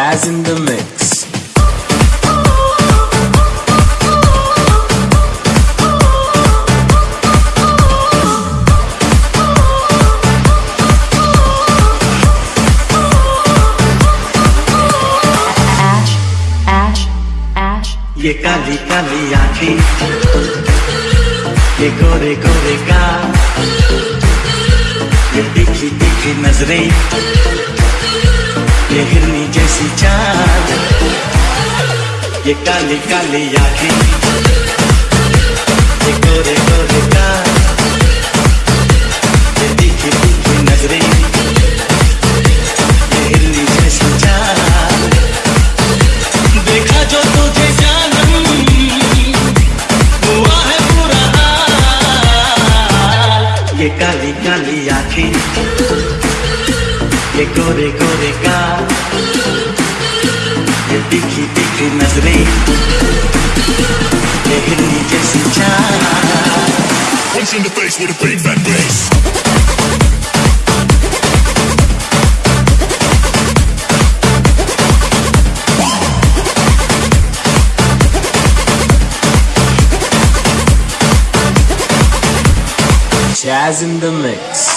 Jazz in the mix. Ash, Ash, Ash. ये काली काली आंखें ये गोरे गोरे गाल ये तीखी तीखी नजरें ये हिरनी जैसी चाल ये काली काली आँखें ये गोरे गोरे गाल ये तीखी तीखी नज़रें, ये हिरनी जैसी देखा जो तुझे काली काली आँखें ये गोरे गोरे गाल ये तीखी तीखी नजरें ये हिरनी जैसी चाल Punch in the face with a big fat bass. Jazz in the mix.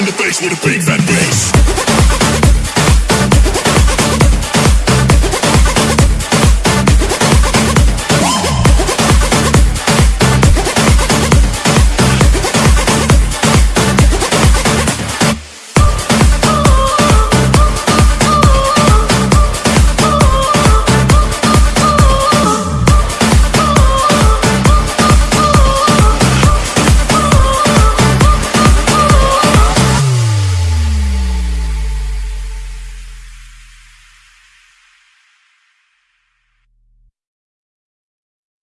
in the face with a big fat.